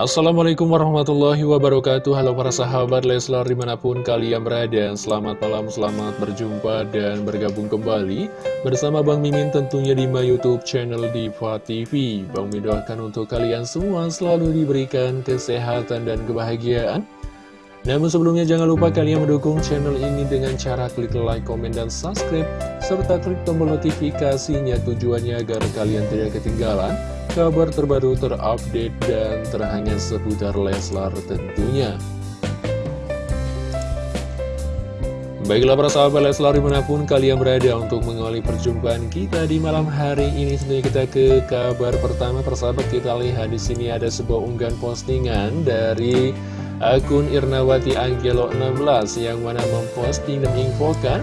Assalamualaikum warahmatullahi wabarakatuh. Halo para sahabat Leslar di mana pun kalian berada. Selamat malam, selamat berjumpa dan bergabung kembali Bersama Bang Mimin tentunya di my youtube channel Diva TV Bang Mimin doakan untuk kalian semua selalu diberikan kesehatan dan kebahagiaan. Namun sebelumnya jangan lupa kalian mendukung channel ini dengan cara klik like, komen, dan subscribe Serta klik tombol notifikasinya tujuannya agar kalian tidak ketinggalan kabar terbaru terupdate dan terhangat seputar Leslar tentunya. Baiklah para sahabat Leslar di mana pun kalian berada untuk mengawali perjumpaan kita di malam hari ini Tentunya kita ke kabar pertama persahabat kita lihat di sini ada sebuah unggahan postingan dari akun Irnawati Angelo 16 yang mana memposting dan menginfokan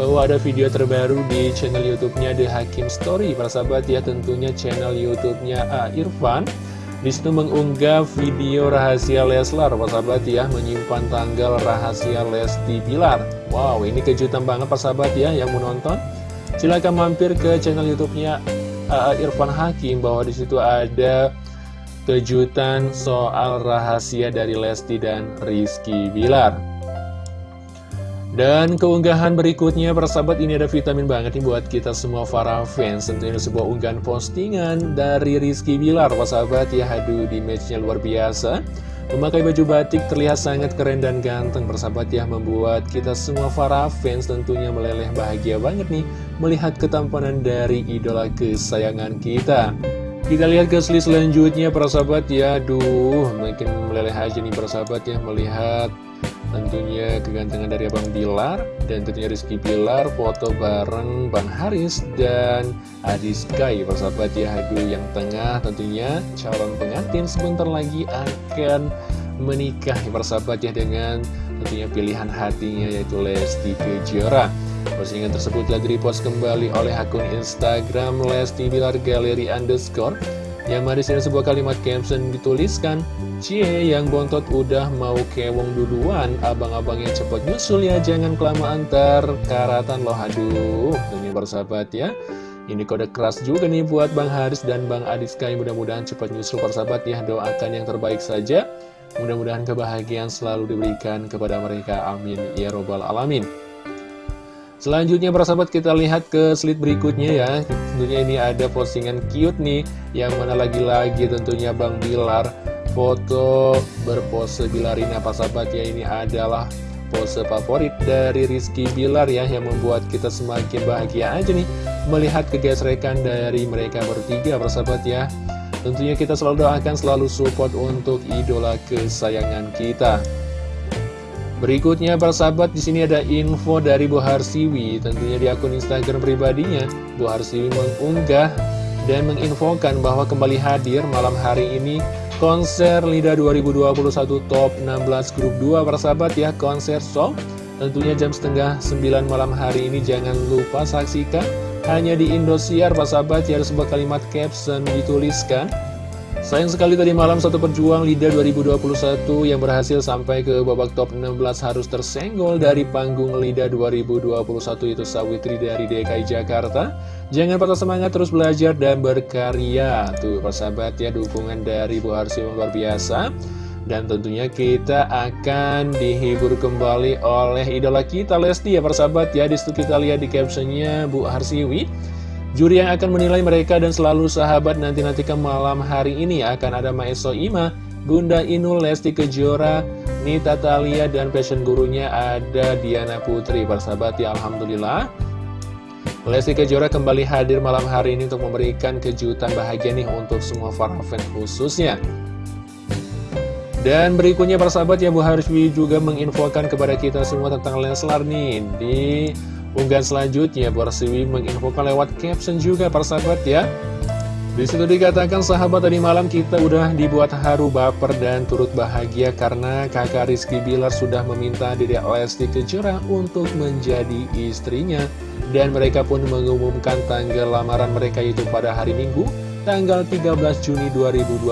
bahwa ada video terbaru di channel YouTube-nya The Hakim Story. Para sahabat ya tentunya channel YouTube-nya A Irfan. Di situ mengunggah video rahasia Leslar, para sahabat ya, menyimpan tanggal rahasia Lesti Bilar. Wow, ini kejutan banget para sahabat ya yang menonton. Silahkan mampir ke channel YouTube-nya A Irfan Hakim bahwa di situ ada kejutan soal rahasia dari Lesti dan Rizky Bilar. Dan keunggahan berikutnya, persahabat ini ada vitamin banget nih buat kita semua para fans. Tentunya sebuah unggahan postingan dari Rizky Bilar, persahabat ya, haduh di matchnya luar biasa. Memakai baju batik terlihat sangat keren dan ganteng, persahabat ya, membuat kita semua para fans tentunya meleleh bahagia banget nih, melihat ketampanan dari idola kesayangan kita. Kita lihat slide selanjutnya para sahabat ya Aduh makin meleleh aja nih para sahabat ya Melihat tentunya kegantengan dari Abang Bilar Dan tentunya Rizky Bilar foto bareng Bang Haris dan Adi Sky para sahabat ya Aduh yang tengah tentunya calon pengantin sebentar lagi akan menikah ya para sahabat ya Dengan tentunya pilihan hatinya yaitu Lesti Kejora. Postingan tersebut telah direpost kembali oleh akun Instagram Lesti Bilar Galeri Underscore yang mana di sini sebuah kalimat caption dituliskan Cie yang bontot udah mau kewong duluan Abang-abangnya cepet nyusul ya Jangan kelamaan ter karatan loh. Aduh Ini bersahabat ya. Ini kode keras juga nih buat Bang Haris dan Bang Adiska Mudah-mudahan cepat nyusul persahabat ya. Doakan yang terbaik saja. Mudah-mudahan kebahagiaan selalu diberikan kepada mereka. Amin. Ya Robbal Alamin Selanjutnya para sahabat kita lihat ke slide berikutnya ya. Tentunya ini ada postingan cute nih Yang mana lagi-lagi tentunya Bang Bilar Foto berpose Bilarina. Para sahabat ya Ini adalah pose favorit dari Rizky Bilar ya Yang membuat kita semakin bahagia aja nih Melihat kegesrekan dari mereka bertiga para sahabat ya. Tentunya kita selalu doakan selalu support untuk idola kesayangan kita Berikutnya para sahabat di sini ada info dari Bu Harsiwi tentunya di akun Instagram pribadinya. Bu Harsiwi mengunggah dan menginfokan bahwa kembali hadir malam hari ini konser LIDA 2021 Top 16 Grup 2 para sahabat ya konser show tentunya jam setengah 9 malam hari ini jangan lupa saksikan. Hanya di Indosiar para sahabat ya ada sebuah kalimat caption dituliskan Sayang sekali tadi malam satu perjuang LIDA 2021 yang berhasil sampai ke babak top 16 harus tersenggol dari panggung LIDA 2021 itu Sawitri dari DKI Jakarta. Jangan patah semangat terus belajar dan berkarya. Tuh persahabat ya dukungan dari Bu Harsi luar biasa. Dan tentunya kita akan dihibur kembali oleh idola kita Lesti ya persahabat ya. Di situ kita lihat di captionnya Bu Harsiwi. Juri yang akan menilai mereka dan selalu sahabat nanti-nanti ke malam hari ini akan ada Maeso Ima, Bunda Inul, Lesti Kejora, Nita Talia, dan fashion gurunya ada Diana Putri. Persahabat ya Alhamdulillah. Lesti Kejora kembali hadir malam hari ini untuk memberikan kejutan bahagia nih untuk semua para fans khususnya. Dan berikutnya persahabat ya Bu Hariswi juga menginfokan kepada kita semua tentang Leslar nih di Unggahan selanjutnya, Borsiwi menginfokan lewat caption juga para sahabat ya. Di situ dikatakan sahabat tadi malam kita udah dibuat haru baper dan turut bahagia karena kakak Rizky Bilar sudah meminta diri Lesti Kejora untuk menjadi istrinya. Dan mereka pun mengumumkan tanggal lamaran mereka itu pada hari Minggu, tanggal 13 Juni 2021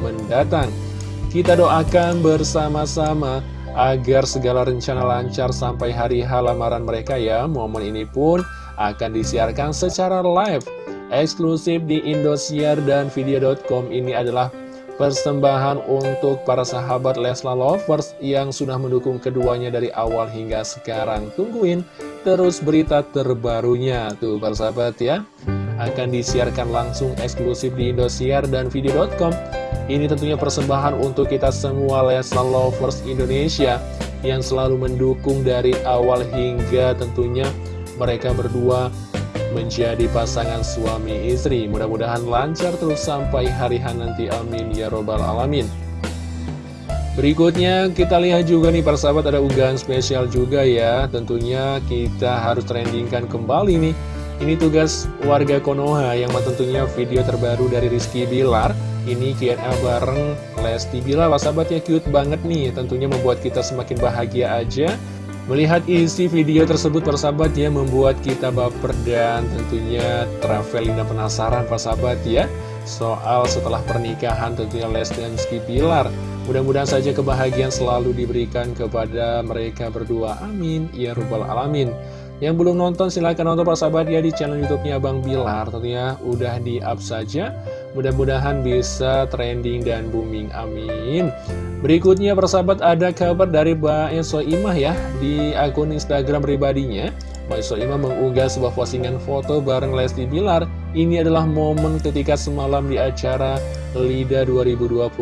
mendatang. Kita doakan bersama-sama agar segala rencana lancar sampai hari lamaran mereka ya. Momen ini pun akan disiarkan secara live eksklusif di Indosiar dan Video.com ini adalah persembahan untuk para sahabat Leslar Lovers yang sudah mendukung keduanya dari awal hingga sekarang. Tungguin terus berita terbarunya tuh para sahabat ya. Akan disiarkan langsung eksklusif di Indosiar dan video.com. Ini tentunya persembahan untuk kita semua Leslar Lovers Indonesia yang selalu mendukung dari awal hingga tentunya mereka berdua menjadi pasangan suami istri. Mudah-mudahan lancar terus sampai hari nanti. Amin. Ya Robbal Alamin. Berikutnya kita lihat juga nih para sahabat ada unggahan spesial juga ya Tentunya kita harus trendingkan kembali nih Ini tugas warga Konoha yang tentunya video terbaru dari Rizky Bilar Ini Q&A bareng Lesti Para sahabat ya cute banget nih. Tentunya membuat kita semakin bahagia aja. Melihat isi video tersebut persahabat ya membuat kita baper dan tentunya traveling dan penasaran persahabat ya Soal setelah pernikahan tentunya Lesti dan Rizky Bilar Mudah-mudahan saja kebahagiaan selalu diberikan kepada mereka berdua. Amin. Ya Rabbal Alamin. Yang belum nonton silahkan nonton persahabat ya di channel youtube-nya Bang Bilar. Tentunya udah di up saja Mudah-mudahan bisa trending dan booming amin. Berikutnya persahabat ada kabar dari Mbak Enso Imah ya Di akun Instagram pribadinya. Mbak Enso Imah mengunggah sebuah postingan foto bareng Lesti Bilar. Ini adalah momen ketika semalam di acara LIDA 2021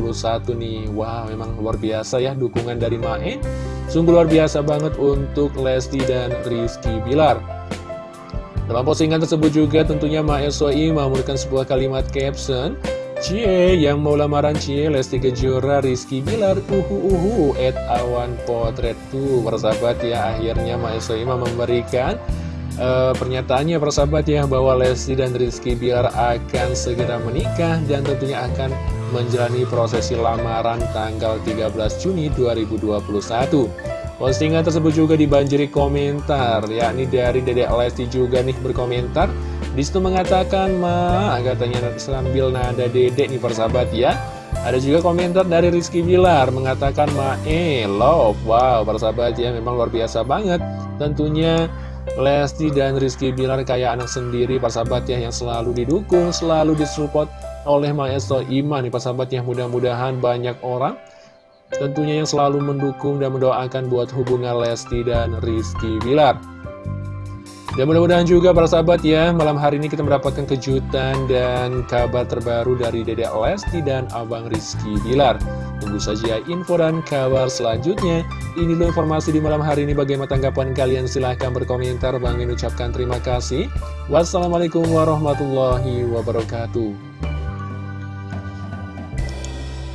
nih. Wow memang luar biasa ya dukungan dari Mae. Sungguh luar biasa banget untuk Lesti dan Rizky Bilar. Dalam postingan tersebut juga tentunya Mae Soi memberikan sebuah kalimat caption Cie yang mau lamaran Cie Lesti Kejora Rizky Bilar uhu uhu at awan potret tuh persahabat ya akhirnya Mae Soima memberikan uh, pernyataannya persahabat ya bahwa Lesti dan Rizky Bilar akan segera menikah dan tentunya akan menjalani prosesi lamaran tanggal 13 Juni 2021. Postingan tersebut juga dibanjiri komentar, yakni dari Dedek Lesti juga nih berkomentar. Di situ mengatakan, ma, katanya sambil nada dedek nih persahabat ya. Ada juga komentar dari Rizky Bilar mengatakan, ma, eh, love. Wow, persahabat ya, memang luar biasa banget. Tentunya Lesti dan Rizky Bilar kayak anak sendiri persahabat ya yang selalu didukung, selalu disupport oleh Maestro Iman nih persahabat ya mudah-mudahan banyak orang tentunya yang selalu mendukung dan mendoakan buat hubungan Lesti dan Rizky Bilar. Dan mudah-mudahan juga para sahabat ya, malam hari ini kita mendapatkan kejutan dan kabar terbaru dari Dedek Lesti dan Abang Rizky Bilar. Tunggu saja info dan kabar selanjutnya. Ini dulu informasi di malam hari ini. Bagaimana tanggapan kalian? Silahkan berkomentar. Bang ucapkan terima kasih. Wassalamualaikum warahmatullahi wabarakatuh.